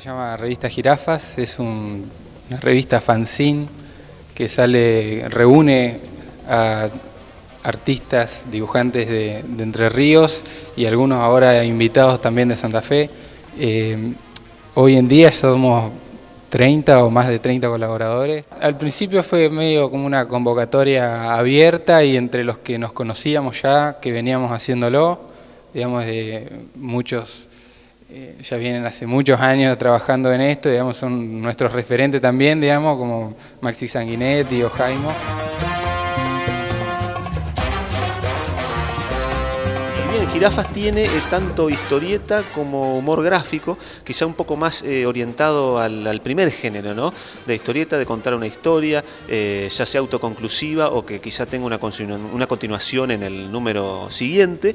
Se llama Revista Jirafas, es una revista fanzine que sale, reúne a artistas, dibujantes de, Entre Ríos y algunos ahora invitados también de Santa Fe. Eh, hoy en día somos 30 o más de 30 colaboradores. Al principio fue medio como una convocatoria abierta y entre los que nos conocíamos ya, que veníamos haciéndolo, digamos, de muchos eh, ya vienen hace muchos años trabajando en esto, digamos, son nuestros referentes también, digamos, como Maxi Sanguinetti o Jaimo. Bien, Jirafas tiene eh, tanto historieta como humor gráfico, quizá un poco más eh, orientado al, primer género, ¿no? De historieta, de contar una historia, ya sea autoconclusiva o que quizá tenga una continuación en el número siguiente.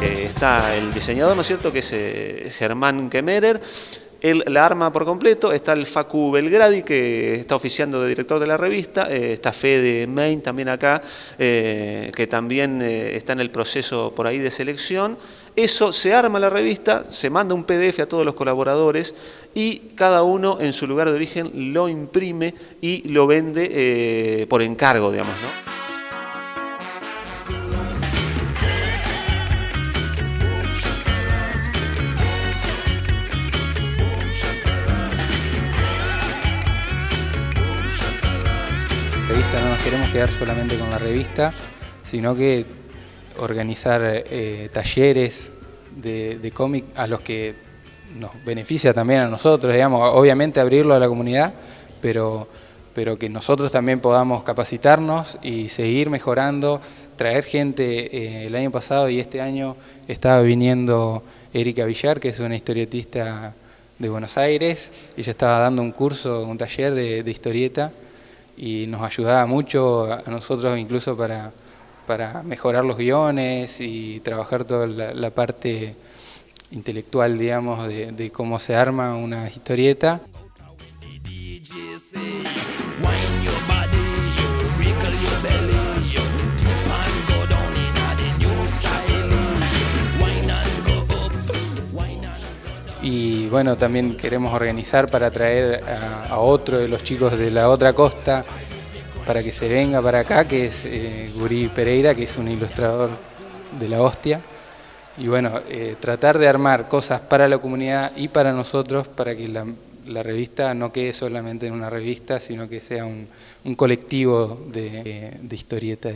Está el diseñador, ¿no es cierto?, que es eh, Germán Kemerer, él la arma por completo, está el Facu Belgradi, que está oficiando de director de la revista, eh, está Fede Main también acá, eh, que también está en el proceso por ahí de selección. Eso se arma la revista, se manda un PDF a todos los colaboradores y cada uno en su lugar de origen lo imprime y lo vende por encargo, digamos, ¿no? No nos queremos quedar solamente con la revista, sino que organizar eh, talleres de, cómic a los que nos beneficia también a nosotros, digamos, obviamente abrirlo a la comunidad, pero, pero que nosotros también podamos capacitarnos y seguir mejorando, traer gente. Eh, el año pasado y este año estaba viniendo Erika Villar, que es una historietista de Buenos Aires, ella estaba dando un curso, un taller de historieta, y nos ayudaba mucho a nosotros incluso para, para mejorar los guiones y trabajar toda la, parte intelectual, digamos, de, de cómo se arma una historieta. Y bueno, también queremos organizar para traer a, otro de los chicos de la otra costa para que se venga para acá, que es eh, Guri Pereira, que es un ilustrador de la hostia. Y bueno, eh, tratar de armar cosas para la comunidad y para nosotros, para que la, revista no quede solamente en una revista, sino que sea un, colectivo de, de historietas.